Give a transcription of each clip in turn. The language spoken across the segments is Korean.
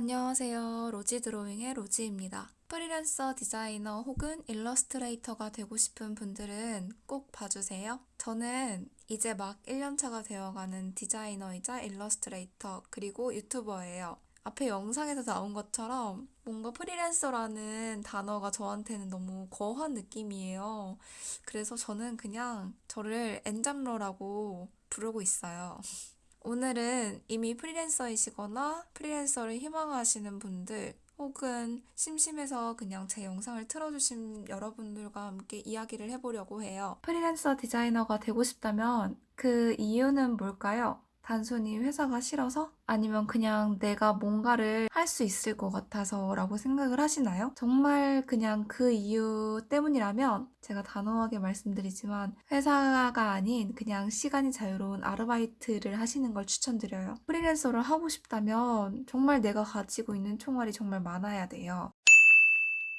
안녕하세요. 로지 드로잉의 로지입니다. 프리랜서 디자이너 혹은 일러스트레이터가 되고 싶은 분들은 꼭 봐주세요. 저는 이제 막 1년차가 되어가는 디자이너이자 일러스트레이터 그리고 유튜버예요. 앞에 영상에서 나온 것처럼 뭔가 프리랜서라는 단어가 저한테는 너무 거한 느낌이에요. 그래서 저는 그냥 저를 엔잡러라고 부르고 있어요. 오늘은 이미 프리랜서이시거나 프리랜서를 희망하시는 분들 혹은 심심해서 그냥 제 영상을 틀어주신 여러분들과 함께 이야기를 해보려고 해요. 프리랜서 디자이너가 되고 싶다면 그 이유는 뭘까요? 단순히 회사가 싫어서? 아니면 그냥 내가 뭔가를 할 수 있을 것 같아서 라고 생각을 하시나요? 정말 그냥 그 이유 때문이라면 제가 단호하게 말씀드리지만 회사가 아닌 그냥 시간이 자유로운 아르바이트를 하시는 걸 추천드려요. 프리랜서를 하고 싶다면 정말 내가 가지고 있는 총알이 정말 많아야 돼요.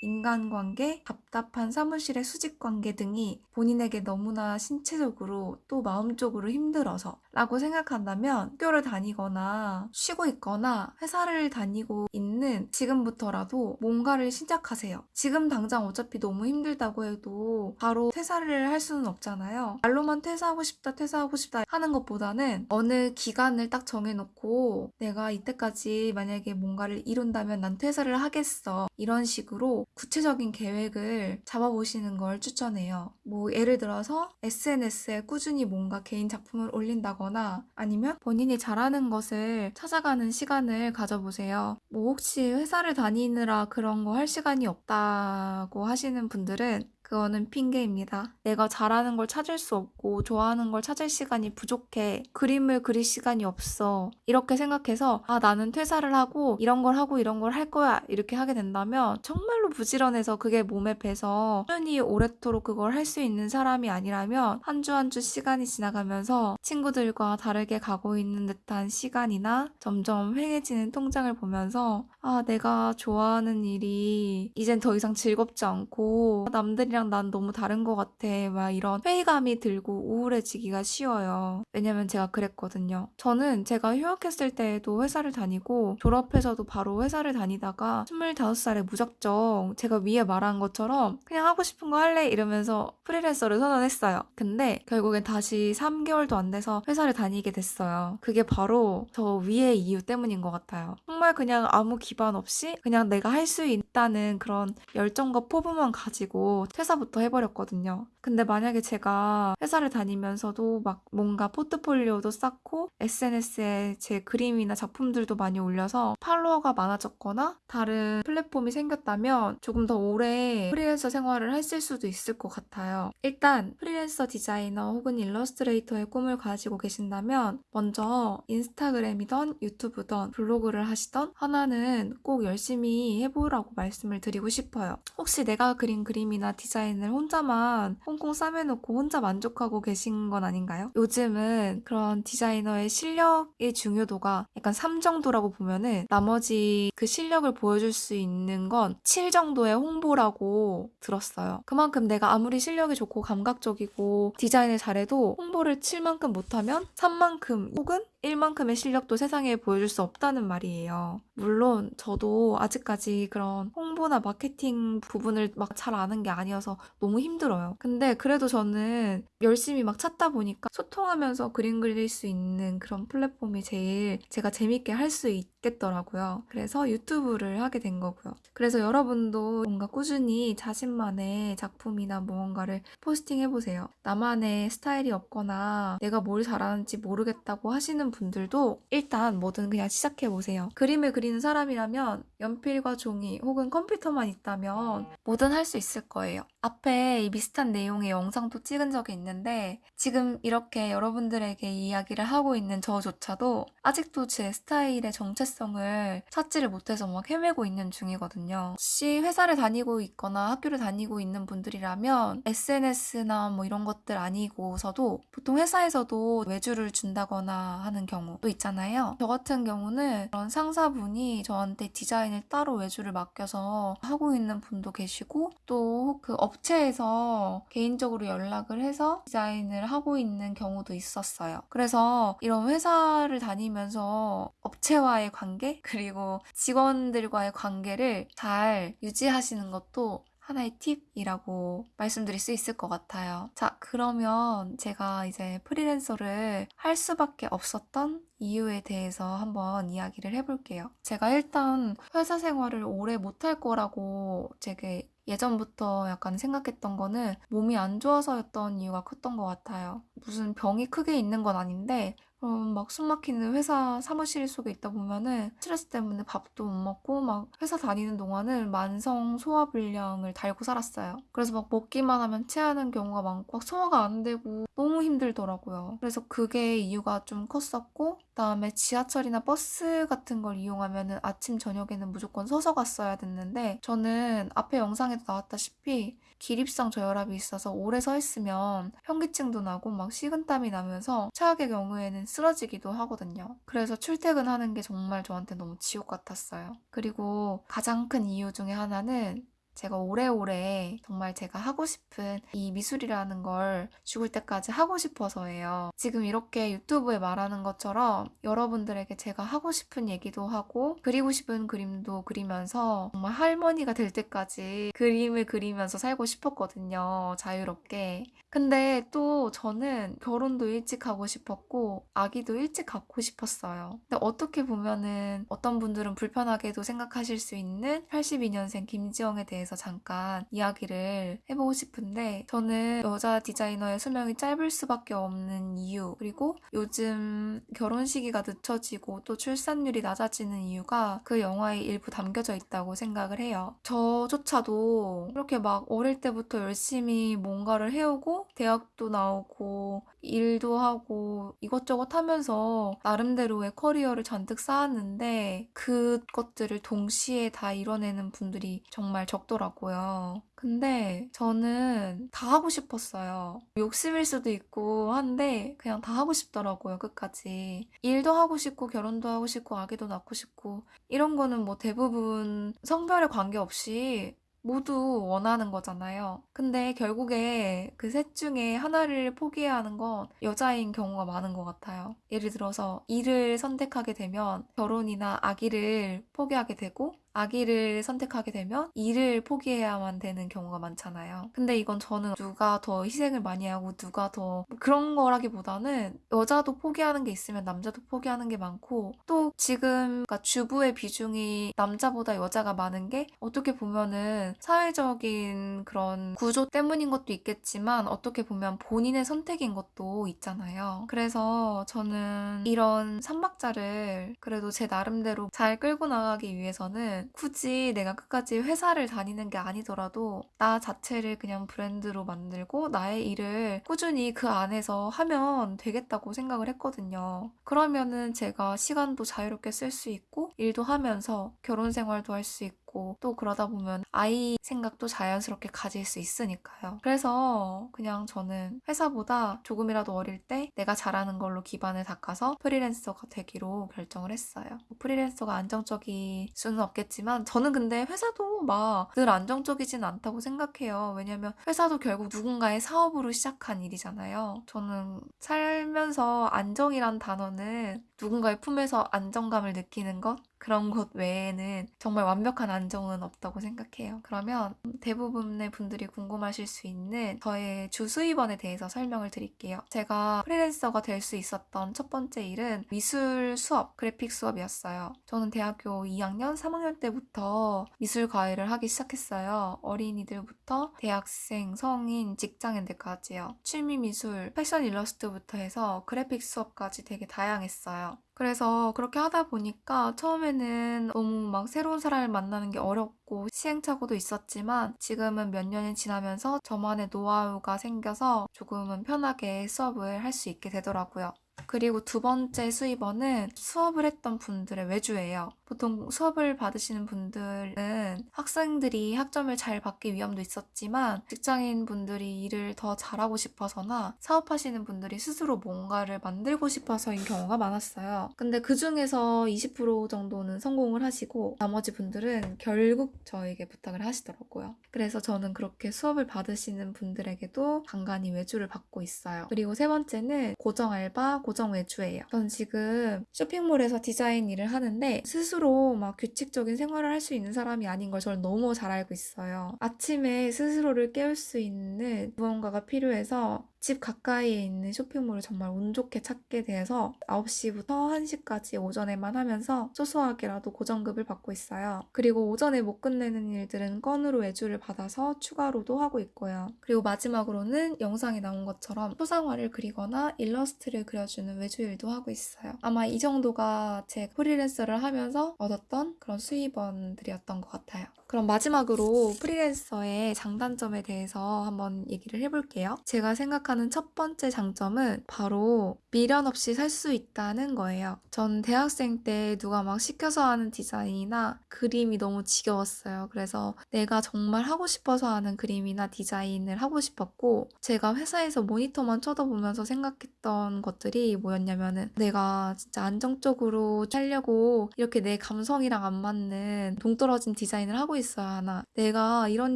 인간관계, 답답한 사무실의 수직관계 등이 본인에게 너무나 신체적으로 또 마음적으로 힘들어서 라고 생각한다면 학교를 다니거나 쉬고 있거나 회사를 다니고 있는 지금부터라도 뭔가를 시작하세요. 지금 당장 어차피 너무 힘들다고 해도 바로 퇴사를 할 수는 없잖아요. 말로만 퇴사하고 싶다, 퇴사하고 싶다 하는 것보다는 어느 기간을 딱 정해놓고 내가 이때까지 만약에 뭔가를 이룬다면 난 퇴사를 하겠어. 이런 식으로 구체적인 계획을 잡아보시는 걸 추천해요. 뭐 예를 들어서 SNS에 꾸준히 뭔가 개인 작품을 올린다 거나 아니면 본인이 잘하는 것을 찾아가는 시간을 가져보세요. 뭐 혹시 회사를 다니느라 그런 거 할 시간이 없다고 하시는 분들은 그거는 핑계입니다. 내가 잘하는 걸 찾을 수 없고 좋아하는 걸 찾을 시간이 부족해. 그림을 그릴 시간이 없어. 이렇게 생각해서 아 나는 퇴사를 하고 이런 걸 하고 이런 걸 할 거야. 이렇게 하게 된다면 정말로 부지런해서 그게 몸에 배서 꾸준히 오랫도록 그걸 할 수 있는 사람이 아니라면 한 주 한주 시간이 지나가면서 친구들과 다르게 가고 있는 듯한 시간이나 점점 휑해지는 통장을 보면서 아 내가 좋아하는 일이 이젠 더 이상 즐겁지 않고 남들이랑 난 너무 다른 것 같아. 막 이런 회의감이 들고 우울해지기가 쉬워요. 왜냐면 제가 그랬거든요. 저는 제가 휴학했을 때에도 회사를 다니고 졸업해서도 바로 회사를 다니다가 25살에 무작정 제가 위에 말한 것처럼 그냥 하고 싶은 거 할래 이러면서 프리랜서를 선언했어요. 근데 결국엔 다시 3개월도 안 돼서 회사를 다니게 됐어요. 그게 바로 저 위의 이유 때문인 것 같아요. 정말 그냥 아무 기반 없이 그냥 내가 할 수 있다는 그런 열정과 포부만 가지고 퇴사 회사부터 해버렸거든요. 근데 만약에 제가 회사를 다니면서도 막 뭔가 포트폴리오도 쌓고 SNS에 제 그림이나 작품들도 많이 올려서 팔로워가 많아졌거나 다른 플랫폼이 생겼다면 조금 더 오래 프리랜서 생활을 했을 수도 있을 것 같아요. 일단 프리랜서 디자이너 혹은 일러스트레이터의 꿈을 가지고 계신다면 먼저 인스타그램이던 유튜브던 블로그를 하시던 하나는 꼭 열심히 해보라고 말씀을 드리고 싶어요. 혹시 내가 그린 그림이나 디자인 디자인을 혼자만 꽁꽁 싸매놓고 혼자 만족하고 계신 건 아닌가요? 요즘은 그런 디자이너의 실력의 중요도가 약간 3 정도라고 보면은 나머지 그 실력을 보여줄 수 있는 건 7 정도의 홍보라고 들었어요. 그만큼 내가 아무리 실력이 좋고 감각적이고 디자인을 잘해도 홍보를 7만큼 못하면 3만큼 혹은 1만큼의 실력도 세상에 보여줄 수 없다는 말이에요. 물론 저도 아직까지 그런 홍보나 마케팅 부분을 막 잘 아는 게 아니어서 너무 힘들어요. 근데 그래도 저는 열심히 막 찾다 보니까 소통하면서 그림 그릴 수 있는 그런 플랫폼이 제일 제가 재밌게 할 수 있 겠더라고요. 그래서 유튜브를 하게 된 거고요. 그래서 여러분도 뭔가 꾸준히 자신만의 작품이나 무언가를 포스팅해보세요. 나만의 스타일이 없거나 내가 뭘 잘하는지 모르겠다고 하시는 분들도 일단 뭐든 그냥 시작해보세요. 그림을 그리는 사람이라면 연필과 종이 혹은 컴퓨터만 있다면 뭐든 할 수 있을 거예요. 앞에 이 비슷한 내용의 영상도 찍은 적이 있는데 지금 이렇게 여러분들에게 이야기를 하고 있는 저조차도 아직도 제 스타일의 정체성 을 찾지를 못해서 막 헤매고 있는 중이거든요. 혹시 회사를 다니고 있거나 학교를 다니고 있는 분들이라면 SNS나 뭐 이런 것들 아니고서도 보통 회사에서도 외주를 준다거나 하는 경우도 있잖아요. 저 같은 경우는 그런 상사분이 저한테 디자인을 따로 외주를 맡겨서 하고 있는 분도 계시고 또 그 업체에서 개인적으로 연락을 해서 디자인을 하고 있는 경우도 있었어요. 그래서 이런 회사를 다니면서 업체와의 관계 그리고 직원들과의 관계를 잘 유지하시는 것도 하나의 팁이라고 말씀드릴 수 있을 것 같아요. 자, 그러면 제가 이제 프리랜서를 할 수밖에 없었던 이유에 대해서 한번 이야기를 해볼게요. 제가 일단 회사 생활을 오래 못할 거라고 되게 예전부터 약간 생각했던 거는 몸이 안 좋아서였던 이유가 컸던 것 같아요. 무슨 병이 크게 있는 건 아닌데 음, 막 숨막히는 회사 사무실 속에 있다 보면은 스트레스 때문에 밥도 못 먹고 막 회사 다니는 동안은 만성 소화불량을 달고 살았어요. 그래서 막 먹기만 하면 체하는 경우가 많고 막 소화가 안 되고 너무 힘들더라고요. 그래서 그게 이유가 좀 컸었고 그다음에 지하철이나 버스 같은 걸 이용하면은 아침 저녁에는 무조건 서서 갔어야 됐는데 저는 앞에 영상에도 나왔다시피 기립성 저혈압이 있어서 오래 서 있으면 현기증도 나고 막 식은땀이 나면서 최악의 경우에는 쓰러지기도 하거든요. 그래서 출퇴근하는 게 정말 저한테 너무 지옥 같았어요. 그리고 가장 큰 이유 중에 하나는 제가 오래오래 정말 제가 하고 싶은 이 미술이라는 걸 죽을 때까지 하고 싶어서예요. 지금 이렇게 유튜브에 말하는 것처럼 여러분들에게 제가 하고 싶은 얘기도 하고 그리고 싶은 그림도 그리면서 정말 할머니가 될 때까지 그림을 그리면서 살고 싶었거든요. 자유롭게. 근데 또 저는 결혼도 일찍 하고 싶었고 아기도 일찍 갖고 싶었어요. 근데 어떻게 보면은 어떤 분들은 불편하게도 생각하실 수 있는 82년생 김지영에 대해 서 잠깐 이야기를 해보고 싶은데 저는 여자 디자이너의 수명이 짧을 수밖에 없는 이유 그리고 요즘 결혼 시기가 늦춰지고 또 출산율이 낮아지는 이유가 그 영화에 일부 담겨져 있다고 생각을 해요. 저조차도 이렇게 막 어릴 때부터 열심히 뭔가를 해오고 대학도 나오고 일도 하고 이것저것 하면서 나름대로의 커리어를 잔뜩 쌓았는데 그것들을 동시에 다 이뤄내는 분들이 정말 적더라고요. 근데 저는 다 하고 싶었어요. 욕심일 수도 있고 한데 그냥 다 하고 싶더라고요, 끝까지. 일도 하고 싶고 결혼도 하고 싶고 아기도 낳고 싶고 이런 거는 뭐 대부분 성별에 관계없이 모두 원하는 거잖아요. 근데 결국에 그 셋 중에 하나를 포기해야 하는 건 여자인 경우가 많은 것 같아요. 예를 들어서 일을 선택하게 되면 결혼이나 아기를 포기하게 되고 아기를 선택하게 되면 일을 포기해야만 되는 경우가 많잖아요. 근데 이건 저는 누가 더 희생을 많이 하고 누가 더 그런 거라기보다는 여자도 포기하는 게 있으면 남자도 포기하는 게 많고 또 지금 그러니까 주부의 비중이 남자보다 여자가 많은 게 어떻게 보면은 사회적인 그런 구조 때문인 것도 있겠지만 어떻게 보면 본인의 선택인 것도 있잖아요. 그래서 저는 이런 삼박자를 그래도 제 나름대로 잘 끌고 나가기 위해서는 굳이 내가 끝까지 회사를 다니는 게 아니더라도 나 자체를 그냥 브랜드로 만들고 나의 일을 꾸준히 그 안에서 하면 되겠다고 생각을 했거든요. 그러면은 제가 시간도 자유롭게 쓸 수 있고 일도 하면서 결혼 생활도 할 수 있고 있고 또 그러다 보면 아이 생각도 자연스럽게 가질 수 있으니까요. 그래서 그냥 저는 회사보다 조금이라도 어릴 때 내가 잘하는 걸로 기반을 닦아서 프리랜서가 되기로 결정을 했어요. 뭐 프리랜서가 안정적일 수는 없겠지만 저는 근데 회사도 막 늘 안정적이진 않다고 생각해요. 왜냐면 회사도 결국 누군가의 사업으로 시작한 일이잖아요. 저는 살면서 안정이란 단어는 누군가의 품에서 안정감을 느끼는 것 그런 것 외에는 정말 완벽한 안정은 없다고 생각해요. 그러면 대부분의 분들이 궁금하실 수 있는 저의 주 수입원에 대해서 설명을 드릴게요. 제가 프리랜서가 될 수 있었던 첫 번째 일은 미술 수업, 그래픽 수업이었어요. 저는 대학교 2학년, 3학년 때부터 미술 과외를 하기 시작했어요. 어린이들부터 대학생, 성인, 직장인들까지요. 취미 미술, 패션 일러스트부터 해서 그래픽 수업까지 되게 다양했어요. 그래서 그렇게 하다 보니까 처음에는 너무 막 새로운 사람을 만나는 게 어렵고 시행착오도 있었지만 지금은 몇 년이 지나면서 저만의 노하우가 생겨서 조금은 편하게 수업을 할 수 있게 되더라고요. 그리고 두 번째 수입원은 수업을 했던 분들의 외주예요. 보통 수업을 받으시는 분들은 학생들이 학점을 잘 받기 위함도 있었지만 직장인 분들이 일을 더 잘하고 싶어서나 사업하시는 분들이 스스로 뭔가를 만들고 싶어서인 경우가 많았어요. 근데 그 중에서 20% 정도는 성공을 하시고 나머지 분들은 결국 저에게 부탁을 하시더라고요. 그래서 저는 그렇게 수업을 받으시는 분들에게도 간간히 외주를 받고 있어요. 그리고 세 번째는 고정 알바, 고정 감정 외주예요. 전 지금 쇼핑몰에서 디자인 일을 하는데 스스로 막 규칙적인 생활을 할 수 있는 사람이 아닌 걸 저는 너무 잘 알고 있어요. 아침에 스스로를 깨울 수 있는 무언가가 필요해서 집 가까이에 있는 쇼핑몰을 정말 운 좋게 찾게 돼서 9시부터 1시까지 오전에만 하면서 소소하게라도 고정급을 받고 있어요. 그리고 오전에 못 끝내는 일들은 건으로 외주를 받아서 추가로도 하고 있고요. 그리고 마지막으로는 영상에 나온 것처럼 초상화를 그리거나 일러스트를 그려주는 외주 일도 하고 있어요. 아마 이 정도가 제 프리랜서를 하면서 얻었던 그런 수입원들이었던 것 같아요. 그럼 마지막으로 프리랜서의 장단점에 대해서 한번 얘기를 해볼게요. 제가 생각하는 첫 번째 장점은 바로 미련 없이 살 수 있다는 거예요. 전 대학생 때 누가 막 시켜서 하는 디자인이나 그림이 너무 지겨웠어요. 그래서 내가 정말 하고 싶어서 하는 그림이나 디자인을 하고 싶었고, 제가 회사에서 모니터만 쳐다보면서 생각했던 것들이 뭐였냐면은 내가 진짜 안정적으로 살려고 이렇게 내 감성이랑 안 맞는 동떨어진 디자인을 하고 있어야 하나. 내가 이런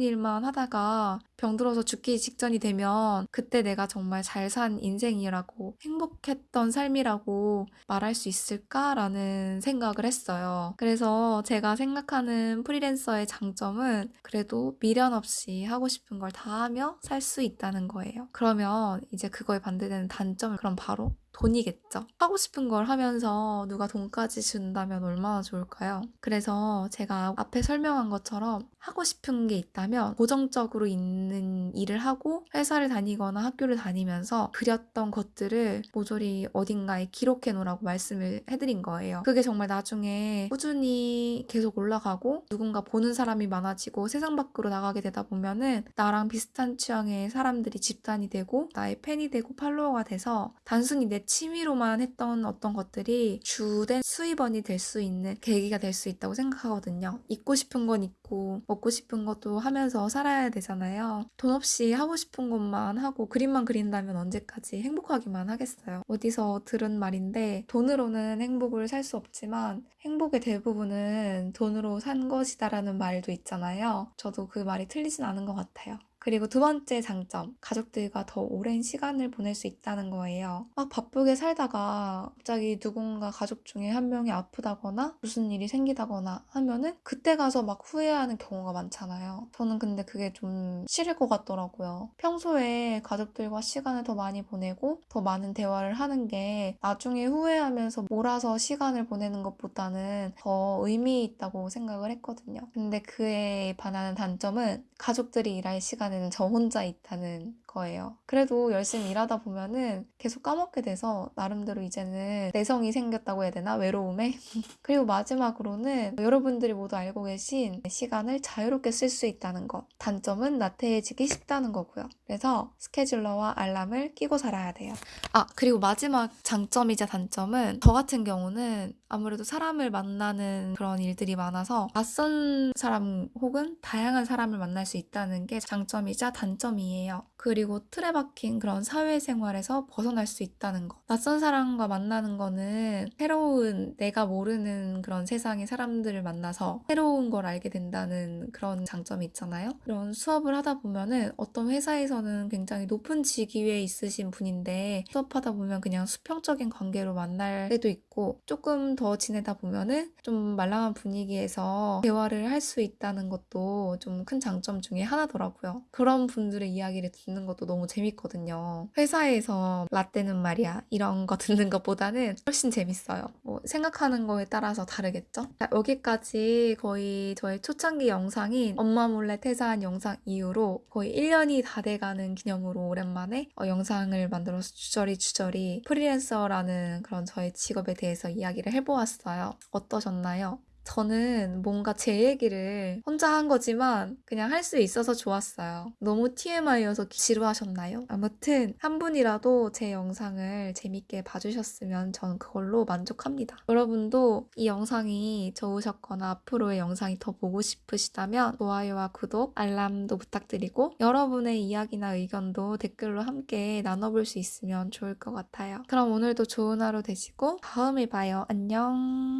일만 하다가 병들어서 죽기 직전이 되면 그때 내가 정말 잘 산 인생이라고 행복했던 삶이라고 말할 수 있을까라는 생각을 했어요. 그래서 제가 생각하는 프리랜서의 장점은 그래도 미련 없이 하고 싶은 걸 다 하며 살 수 있다는 거예요. 그러면 이제 그거에 반대되는 단점은 그럼 바로 돈이겠죠. 하고 싶은 걸 하면서 누가 돈까지 준다면 얼마나 좋을까요? 그래서 제가 앞에 설명한 것처럼 하고 싶은 게 있다면 고정적으로 있는 일을 하고 회사를 다니거나 학교를 다니면서 그렸던 것들을 모조리 어딘가에 기록해 놓으라고 말씀을 해드린 거예요. 그게 정말 나중에 꾸준히 계속 올라가고 누군가 보는 사람이 많아지고 세상 밖으로 나가게 되다 보면은 나랑 비슷한 취향의 사람들이 집단이 되고 나의 팬이 되고 팔로워가 돼서 단순히 내 취미로만 했던 어떤 것들이 주된 수입원이 될 수 있는 계기가 될 수 있다고 생각하거든요. 입고 싶은 건 입고 먹고 싶은 것도 하면서 살아야 되잖아요. 돈 없이 하고 싶은 것만 하고 그림만 그린다면 언제까지 행복하기만 하겠어요. 어디서 들은 말인데 돈으로는 행복을 살 수 없지만 행복의 대부분은 돈으로 산 것이다라는 말도 있잖아요. 저도 그 말이 틀리진 않은 것 같아요. 그리고 두 번째 장점, 가족들과 더 오랜 시간을 보낼 수 있다는 거예요. 막 바쁘게 살다가 갑자기 누군가 가족 중에 한 명이 아프다거나 무슨 일이 생기다거나 하면은 그때 가서 막 후회하는 경우가 많잖아요. 저는 근데 그게 좀 싫을 것 같더라고요. 평소에 가족들과 시간을 더 많이 보내고 더 많은 대화를 하는 게 나중에 후회하면서 몰아서 시간을 보내는 것보다는 더 의미 있다고 생각을 했거든요. 근데 그에 반하는 단점은 가족들이 일할 시간에 시간에는 저 혼자 있다는 거예요. 그래도 열심히 일하다 보면은 계속 까먹게 돼서 나름대로 이제는 내성이 생겼다고 해야 되나? 외로움에? 그리고 마지막으로는 여러분들이 모두 알고 계신 시간을 자유롭게 쓸 수 있다는 것. 단점은 나태해지기 쉽다는 거고요. 그래서 스케줄러와 알람을 끼고 살아야 돼요. 아, 그리고 마지막 장점이자 단점은 저 같은 경우는 아무래도 사람을 만나는 그런 일들이 많아서 낯선 사람 혹은 다양한 사람을 만날 수 있다는 게 장점이자 단점이에요. 그리고 틀에 박힌 그런 사회생활에서 벗어날 수 있다는 것. 낯선 사람과 만나는 거는 새로운 내가 모르는 그런 세상의 사람들을 만나서 새로운 걸 알게 된다는 그런 장점이 있잖아요. 그런 수업을 하다 보면은 어떤 회사에서는 굉장히 높은 직위에 있으신 분인데 수업하다 보면 그냥 수평적인 관계로 만날 때도 있고 조금 더 지내다 보면은 좀 말랑한 분위기에서 대화를 할 수 있다는 것도 좀 큰 장점 중에 하나더라고요. 그런 분들의 이야기를 듣는 것도 너무 재밌거든요. 회사에서 라떼는 말이야 이런 거 듣는 것보다는 훨씬 재밌어요. 뭐 생각하는 거에 따라서 다르겠죠? 자, 여기까지 거의 저의 초창기 영상인 엄마 몰래 퇴사한 영상 이후로 거의 1년이 다 돼가는 기념으로 오랜만에 어, 영상을 만들어서 주저리 주저리 프리랜서라는 그런 저의 직업에 대해서 이야기를 해보았어요. 어떠셨나요? 저는 뭔가 제 얘기를 혼자 한 거지만 그냥 할 수 있어서 좋았어요. 너무 TMI여서 지루하셨나요? 아무튼 한 분이라도 제 영상을 재밌게 봐주셨으면 전 그걸로 만족합니다. 여러분도 이 영상이 좋으셨거나 앞으로의 영상이 더 보고 싶으시다면 좋아요와 구독, 알람도 부탁드리고 여러분의 이야기나 의견도 댓글로 함께 나눠볼 수 있으면 좋을 것 같아요. 그럼 오늘도 좋은 하루 되시고 다음에 봐요. 안녕.